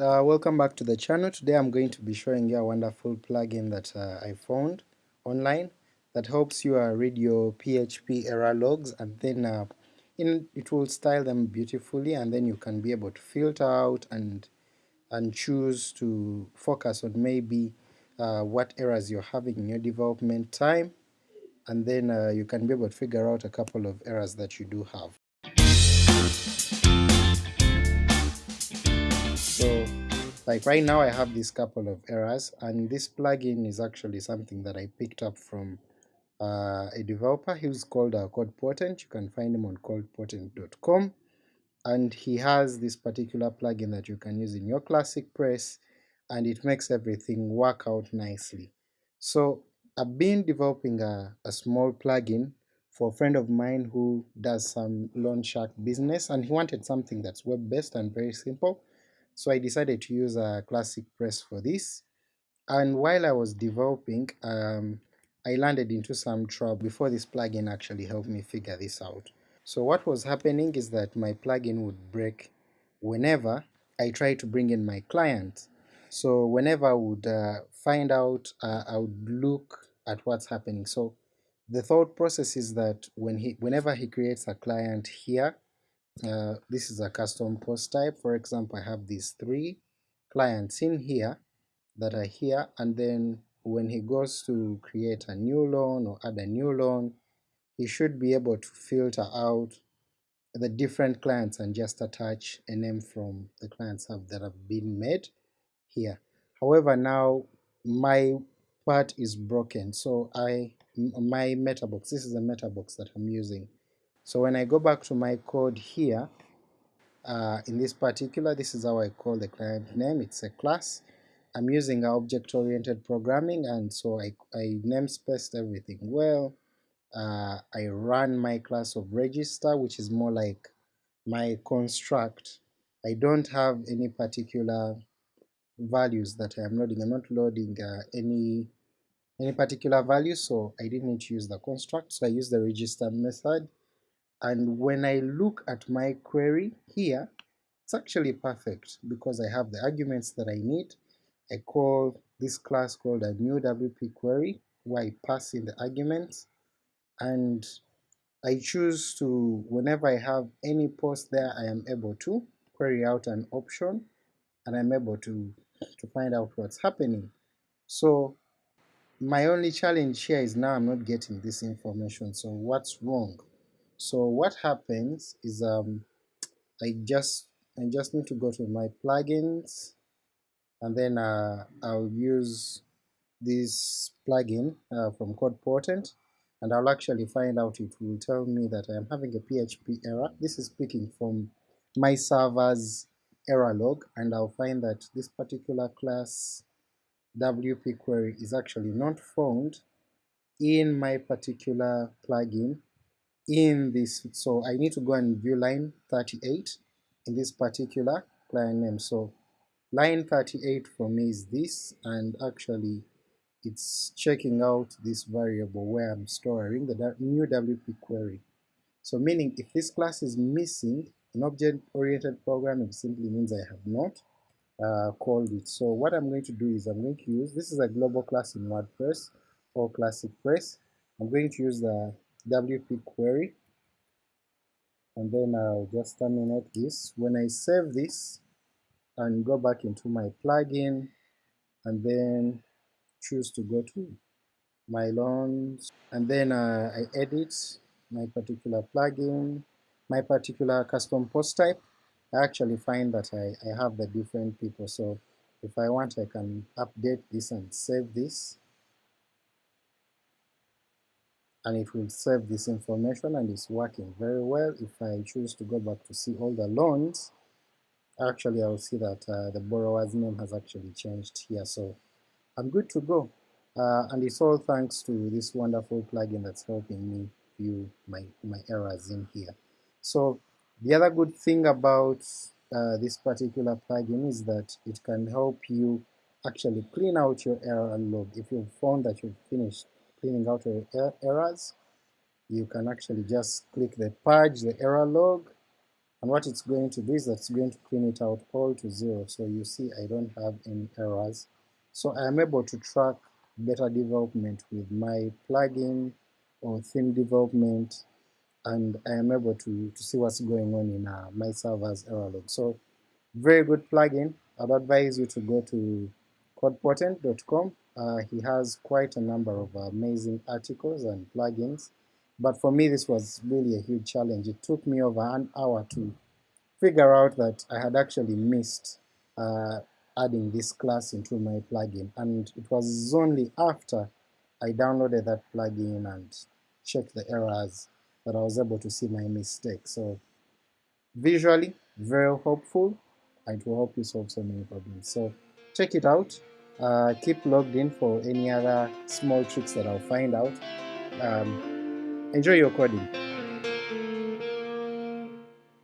Uh, welcome back to the channel. Today I'm going to be showing you a wonderful plugin that uh, I found online that helps you uh, read your PHP error logs and then uh, in, it will style them beautifully and then you can be able to filter out and and choose to focus on maybe uh, what errors you're having in your development time and then uh, you can be able to figure out a couple of errors that you do have. Like right now I have this couple of errors and this plugin is actually something that I picked up from uh, a developer, he's called uh, you can find him on codepotent.com and he has this particular plugin that you can use in your ClassicPress and it makes everything work out nicely. So I've been developing a, a small plugin for a friend of mine who does some loan shark business and he wanted something that's web based and very simple so I decided to use a classic press for this and while I was developing um, I landed into some trouble before this plugin actually helped me figure this out. So what was happening is that my plugin would break whenever I tried to bring in my client. So whenever I would uh, find out, uh, I would look at what's happening. So the thought process is that when he, whenever he creates a client here, uh, this is a custom post type. For example, I have these three clients in here that are here, and then when he goes to create a new loan or add a new loan, he should be able to filter out the different clients and just attach a name from the clients that have been made here. However, now my part is broken, so I my metabox, this is a metabox that I'm using. So when I go back to my code here, uh, in this particular, this is how I call the client name, it's a class. I'm using object-oriented programming and so I, I namespaced everything well. Uh, I run my class of register which is more like my construct. I don't have any particular values that I am loading, I'm not loading uh, any any particular value so I didn't need to use the construct so I use the register method and when I look at my query here it's actually perfect because I have the arguments that I need I call this class called a new WP query where I pass in the arguments and I choose to, whenever I have any post there, I am able to query out an option and I'm able to, to find out what's happening. So my only challenge here is now I'm not getting this information, so what's wrong? So what happens is um, I just I just need to go to my plugins and then uh, I'll use this plugin uh, from CodePotent and I'll actually find out it will tell me that I am having a PHP error. This is speaking from my server's error log and I'll find that this particular class WP query is actually not found in my particular plugin in this, so I need to go and view line 38 in this particular client name. So Line 38 for me is this, and actually it's checking out this variable where I'm storing the new WP query. So meaning if this class is missing an object-oriented programming simply means I have not uh, called it. So what I'm going to do is I'm going to use, this is a global class in WordPress or Classic Press, I'm going to use the WP query and then I'll just terminate this. When I save this, and go back into my plugin and then choose to go to my loans and then uh, I edit my particular plugin, my particular custom post type. I actually find that I, I have the different people so if I want I can update this and save this and it will save this information and it's working very well. If I choose to go back to see all the loans actually I'll see that uh, the borrower's name has actually changed here, so I'm good to go. Uh, and it's all thanks to this wonderful plugin that's helping me view my, my errors in here. So the other good thing about uh, this particular plugin is that it can help you actually clean out your error log. If you've found that you've finished cleaning out your er errors, you can actually just click the purge the error log and what it's going to do is that it's going to clean it out all to zero so you see I don't have any errors so I am able to track better development with my plugin or theme development and I am able to, to see what's going on in uh, my server's error log. So very good plugin. I'd advise you to go to codepotent.com. Uh, he has quite a number of amazing articles and plugins, but for me this was really a huge challenge. It took me over an hour to figure out that I had actually missed uh, adding this class into my plugin, and it was only after I downloaded that plugin and checked the errors that I was able to see my mistake. So visually, very hopeful, it will help you solve so many problems. So check it out. Uh, keep logged in for any other small tricks that I'll find out. Um, enjoy your coding.